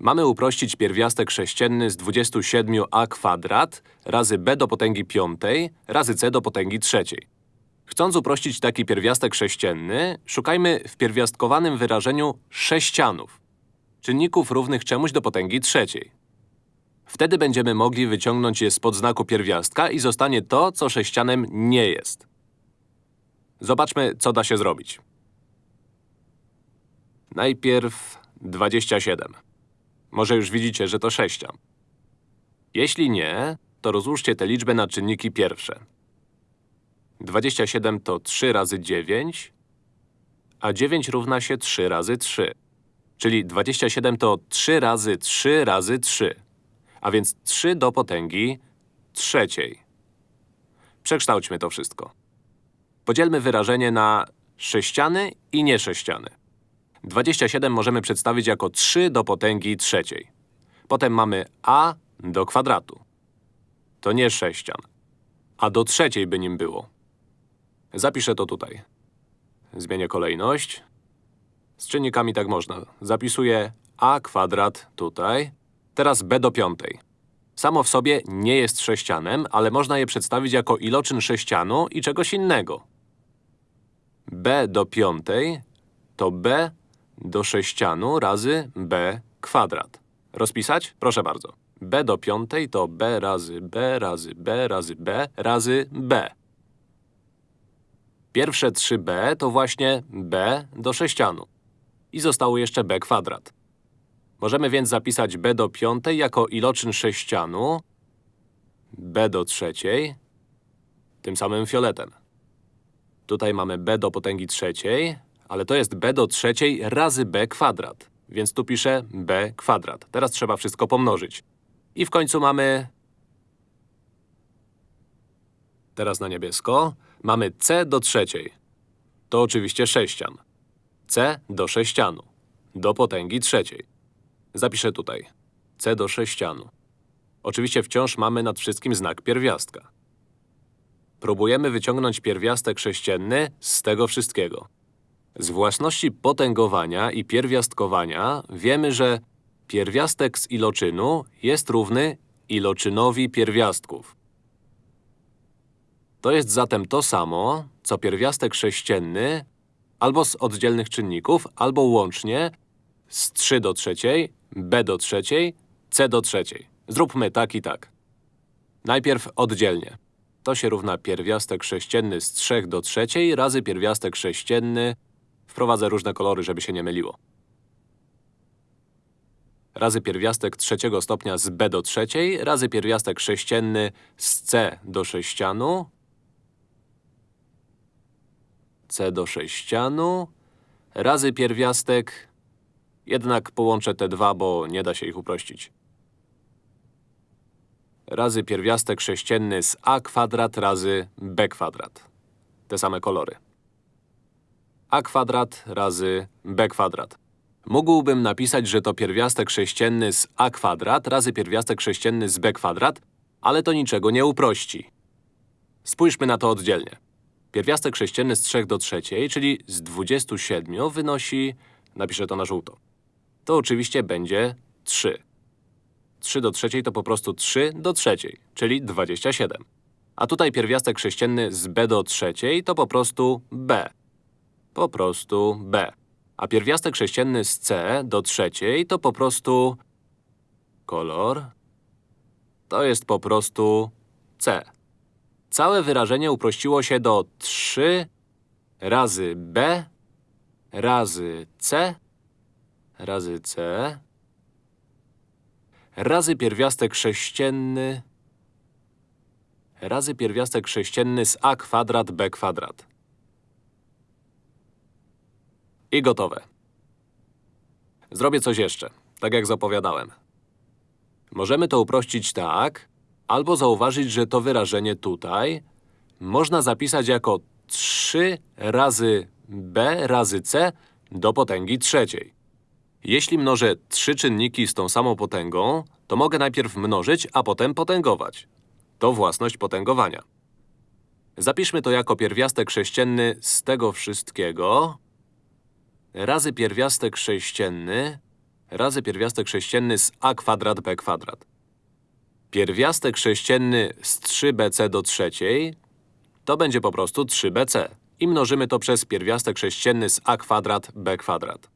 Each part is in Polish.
Mamy uprościć pierwiastek sześcienny z 27a kwadrat razy b do potęgi piątej razy c do potęgi trzeciej. Chcąc uprościć taki pierwiastek sześcienny, szukajmy w pierwiastkowanym wyrażeniu sześcianów, czynników równych czemuś do potęgi trzeciej. Wtedy będziemy mogli wyciągnąć je spod znaku pierwiastka i zostanie to, co sześcianem nie jest. Zobaczmy, co da się zrobić. Najpierw 27. Może już widzicie, że to sześcian. Jeśli nie, to rozłóżcie tę liczbę na czynniki pierwsze. 27 to 3 razy 9, a 9 równa się 3 razy 3. Czyli 27 to 3 razy 3 razy 3, a więc 3 do potęgi trzeciej. Przekształćmy to wszystko. Podzielmy wyrażenie na sześciany i niesześciany. 27 możemy przedstawić jako 3 do potęgi trzeciej. Potem mamy a do kwadratu. To nie sześcian. A do trzeciej by nim było. Zapiszę to tutaj. Zmienię kolejność. Z czynnikami tak można. Zapisuję a kwadrat tutaj. Teraz b do piątej. Samo w sobie nie jest sześcianem, ale można je przedstawić jako iloczyn sześcianu i czegoś innego. b do piątej to b do sześcianu razy b kwadrat. Rozpisać? Proszę bardzo. b do piątej to b razy b razy b razy b razy b. Pierwsze 3b to właśnie b do sześcianu. I zostało jeszcze b kwadrat. Możemy więc zapisać b do piątej jako iloczyn sześcianu, b do trzeciej, tym samym fioletem. Tutaj mamy b do potęgi trzeciej, ale to jest b do trzeciej razy b kwadrat. Więc tu piszę b kwadrat. Teraz trzeba wszystko pomnożyć. I w końcu mamy… Teraz na niebiesko. Mamy c do trzeciej. To oczywiście sześcian. c do sześcianu. Do potęgi trzeciej. Zapiszę tutaj. c do sześcianu. Oczywiście wciąż mamy nad wszystkim znak pierwiastka. Próbujemy wyciągnąć pierwiastek sześcienny z tego wszystkiego. Z własności potęgowania i pierwiastkowania wiemy, że pierwiastek z iloczynu jest równy iloczynowi pierwiastków. To jest zatem to samo, co pierwiastek sześcienny albo z oddzielnych czynników, albo łącznie z 3 do trzeciej, b do trzeciej, c do trzeciej. Zróbmy tak i tak. Najpierw oddzielnie. To się równa pierwiastek sześcienny z 3 do trzeciej razy pierwiastek sześcienny Wprowadzę różne kolory, żeby się nie myliło. Razy pierwiastek trzeciego stopnia z b do trzeciej, razy pierwiastek sześcienny z c do sześcianu, c do sześcianu, razy pierwiastek… Jednak połączę te dwa, bo nie da się ich uprościć. Razy pierwiastek sześcienny z a kwadrat razy b kwadrat. Te same kolory a kwadrat razy b kwadrat. Mógłbym napisać, że to pierwiastek sześcienny z a kwadrat razy pierwiastek sześcienny z b kwadrat, ale to niczego nie uprości. Spójrzmy na to oddzielnie. Pierwiastek sześcienny z 3 do trzeciej, czyli z 27 wynosi… napiszę to na żółto. To oczywiście będzie 3. 3 do trzeciej to po prostu 3 do trzeciej, czyli 27. A tutaj pierwiastek sześcienny z b do trzeciej to po prostu b po prostu b. A pierwiastek sześcienny z c do trzeciej to po prostu… kolor… to jest po prostu c. Całe wyrażenie uprościło się do 3 razy b razy c razy c razy pierwiastek sześcienny razy pierwiastek sześcienny z a kwadrat b kwadrat. I gotowe. Zrobię coś jeszcze, tak jak zapowiadałem. Możemy to uprościć tak, albo zauważyć, że to wyrażenie tutaj można zapisać jako 3 razy b razy c do potęgi trzeciej. Jeśli mnożę trzy czynniki z tą samą potęgą, to mogę najpierw mnożyć, a potem potęgować. To własność potęgowania. Zapiszmy to jako pierwiastek sześcienny z tego wszystkiego razy pierwiastek sześcienny razy pierwiastek sześcienny z a kwadrat b kwadrat. Pierwiastek sześcienny z 3bc do trzeciej to będzie po prostu 3bc. I mnożymy to przez pierwiastek sześcienny z a kwadrat b kwadrat.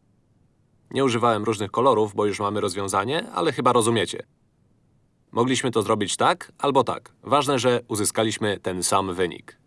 Nie używałem różnych kolorów, bo już mamy rozwiązanie, ale chyba rozumiecie. Mogliśmy to zrobić tak albo tak. Ważne, że uzyskaliśmy ten sam wynik.